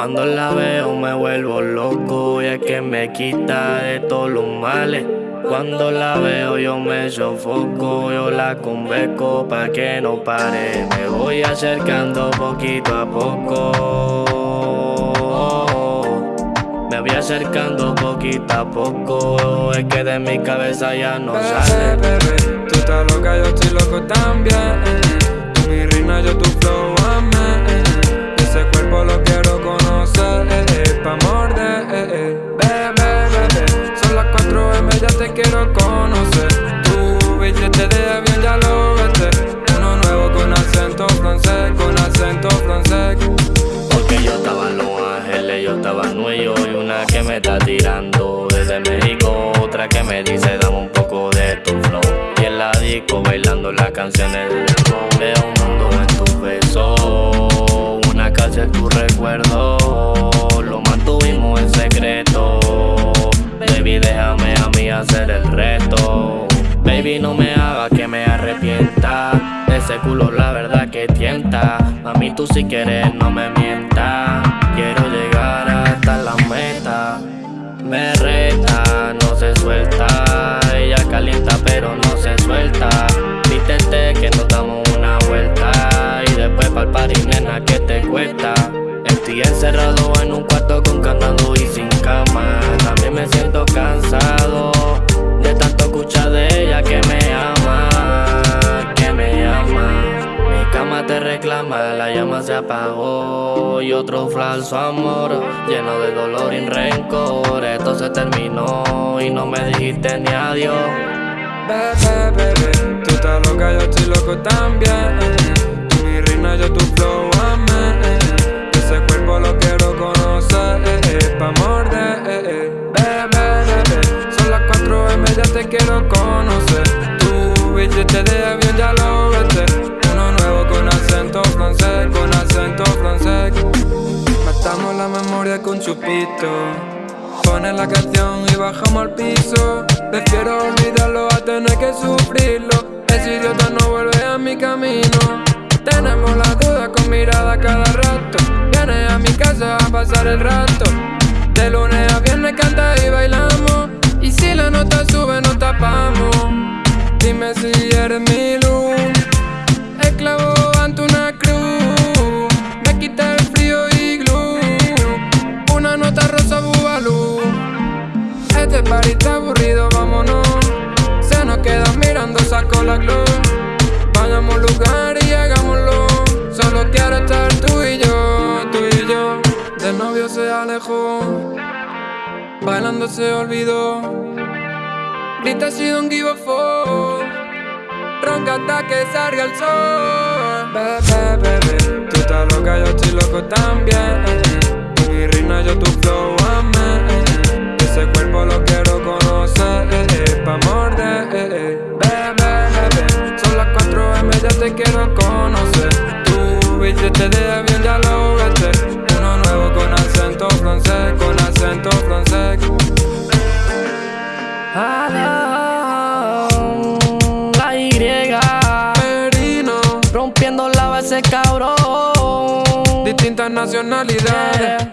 Cuando la veo me vuelvo loco y es que me quita de todos los males. Cuando la veo yo me sofoco, yo la conveco pa' que no pare. Me voy acercando poquito a poco. Me voy acercando poquito a poco. Es que de mi cabeza ya no sale. Bebé, tú estás loca, yo estoy loco también. Tú mi reina, yo tu flow, conocer. Tu billete de avión ya lo vete. Uno nuevo con acento francés, con acento francés. Porque yo estaba en Los Ángeles, yo estaba en Nueva y una que me está tirando desde México, otra que me dice dame un poco de tu flow. Y en la disco bailando las canciones. Veo un mundo en tus besos, una casa en tu recuerdo, que me arrepienta. Ese culo la verdad que tienta. Mami, tú si quieres no me mientas. Reclama, la llama se apagó y otro falso amor lleno de dolor y rencor. Esto se terminó y no me dijiste ni adiós. Bebé, bebé, tú estás loca, yo estoy loco también. Tú mi reina, yo tu flow, amén. Ese cuerpo lo quiero conocer, pa' morder. Bebé, bebé, son las 4 M, ya te quiero conocer. Tu billete de avión ya lo vete. Con chupito. Pone la canción y bajamos al piso. Prefiero olvidarlo a tener que sufrirlo. Ese idiota no vuelve a mi camino. Tenemos la duda con mirada cada rato. Viene a mi casa a pasar el rato. De lunes a viernes canta y bailamos. Y si la nota sube, nos tapamos. Está aburrido, vámonos. Se nos queda mirando, saco la glow. Vayamos lugar y hagámoslo. Solo quiero estar tú y yo, tú y yo. Del novio se alejó. Bailando se olvidó. Grita si don't give a fuck. Ronca hasta que salga el sol. Bebé, bebé, tú estás loca, yo estoy loco también. Mi reina, yo tu flow, rompiendo la base cabrón. distintas nacionalidades.